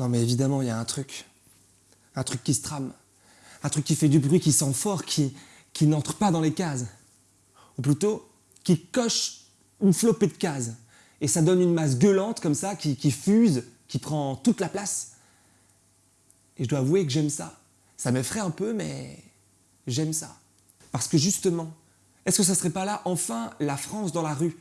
Non mais évidemment, il y a un truc. Un truc qui se trame. Un truc qui fait du bruit, qui sent fort, qui, n'entre pas dans les cases. Ou plutôt, qui coche une flopée de cases. Et ça donne une masse gueulante comme ça, qui, fuse, qui prend toute la place. Et je dois avouer que j'aime ça. Ça m'effraie un peu, mais j'aime ça. Parce que justement, est-ce que ça serait pas là, enfin, la France dans la rue?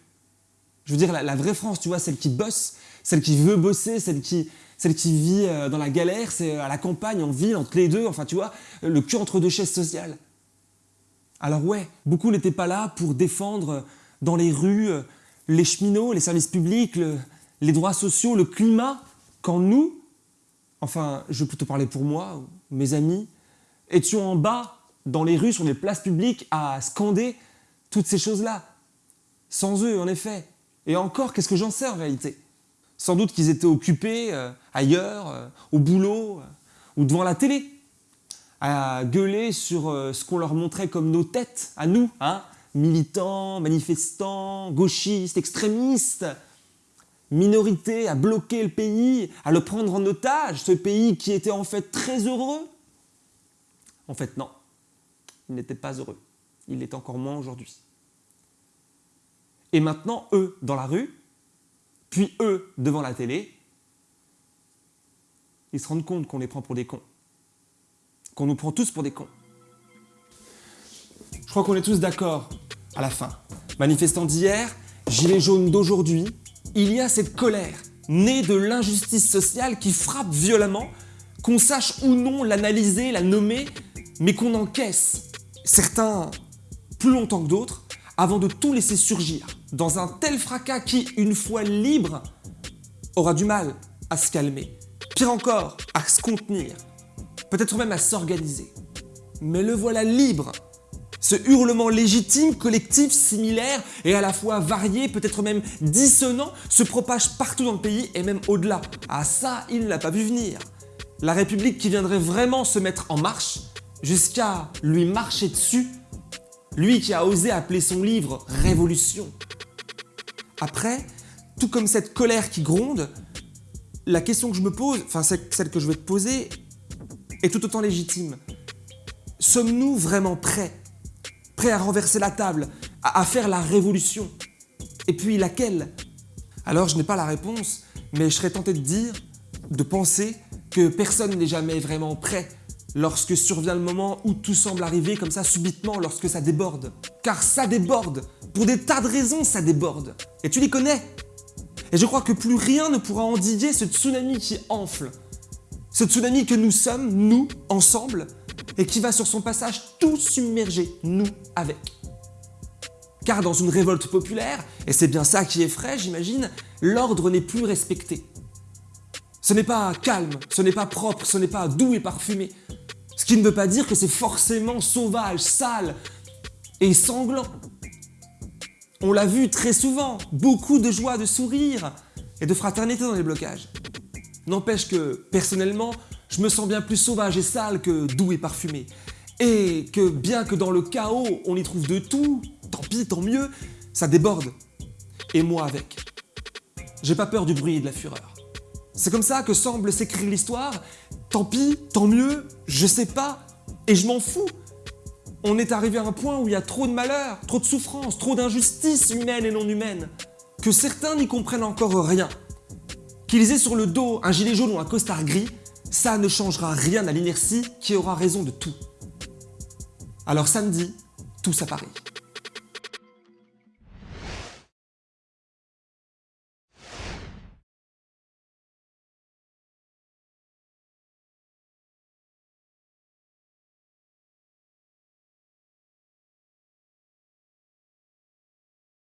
Je veux dire, la, vraie France, tu vois, celle qui bosse, celle qui veut bosser, celle qui, celle qui vit euh, dans la galère, c'est à la campagne, en ville, entre les deux, enfin, tu vois, le cul entre deux chaises sociales. Alors ouais, beaucoup n'étaient pas là pour défendre dans les rues euh, les cheminots, les services publics, les droits sociaux, le climat, quand nous, enfin, je vais plutôt parler pour moi, mes amis, étions en bas, dans les rues, sur les places publiques, à scander toutes ces choses-là. Sans eux, en effet. Et encore, qu'est-ce que j'en sais en réalité? Sans doute qu'ils étaient occupés euh, ailleurs, euh, au boulot, ou devant la télé, à gueuler sur ce qu'on leur montrait comme nos têtes, à nous, hein militants, manifestants, gauchistes, extrémistes, minorité à bloquer le pays, à le prendre en otage, ce pays qui était en fait très heureux En fait, non, il n'était pas heureux. Il l'est encore moins aujourd'hui. Et maintenant, eux dans la rue, puis eux devant la télé, ils se rendent compte qu'on les prend pour des cons. Qu'on nous prend tous pour des cons. Je crois qu'on est tous d'accord à la fin. Manifestants d'hier, gilets jaunes d'aujourd'hui, il y a cette colère née de l'injustice sociale qui frappe violemment, qu'on sache ou non l'analyser, la nommer, mais qu'on encaisse, certains plus longtemps que d'autres, avant de tout laisser surgir dans un tel fracas qui, une fois libre, aura du mal à se calmer, pire encore, à se contenir, peut-être même à s'organiser. Mais le voilà libre ce hurlement légitime, collectif, similaire et à la fois varié, peut-être même dissonant, se propage partout dans le pays et même au-delà. Ah ça, il ne l'a pas vu venir. La République qui viendrait vraiment se mettre en marche, jusqu'à lui marcher dessus, lui qui a osé appeler son livre « Révolution ». Après, tout comme cette colère qui gronde, la question que je me pose, enfin celle que je vais te poser, est tout autant légitime. Sommes-nous vraiment prêts prêt à renverser la table, à, faire la révolution? Et puis laquelle? Alors je n'ai pas la réponse, mais je serais tenté de dire, de penser que personne n'est jamais vraiment prêt lorsque survient le moment où tout semble arriver comme ça subitement, lorsque ça déborde. Car ça déborde, pour des tas de raisons ça déborde. Et tu les connais. Et je crois que plus rien ne pourra endiguer ce tsunami qui enfle. Ce tsunami que nous sommes, nous, ensemble, et qui va sur son passage tout submerger, nous avec. Car dans une révolte populaire, et c'est bien ça qui effraie j'imagine, l'ordre n'est plus respecté. Ce n'est pas calme, ce n'est pas propre, ce n'est pas doux et parfumé. Qui ne veut pas dire que c'est forcément sauvage, sale et sanglant. On l'a vu très souvent, beaucoup de joie, de sourire et de fraternité dans les blocages. N'empêche que, personnellement, je me sens bien plus sauvage et sale que doux et parfumé. Et que bien que dans le chaos, on y trouve de tout, tant pis, tant mieux, ça déborde. Et moi avec. J'ai pas peur du bruit et de la fureur. C'est comme ça que semble s'écrire l'histoire. Tant pis, tant mieux, je sais pas, et je m'en fous. On est arrivé à un point où il y a trop de malheur, trop de souffrance, trop d'injustices humaines et non humaines, que certains n'y comprennent encore rien. Qu'ils aient sur le dos un gilet jaune ou un costard gris, ça ne changera rien à l'inertie qui aura raison de tout. Alors samedi, tous à Paris.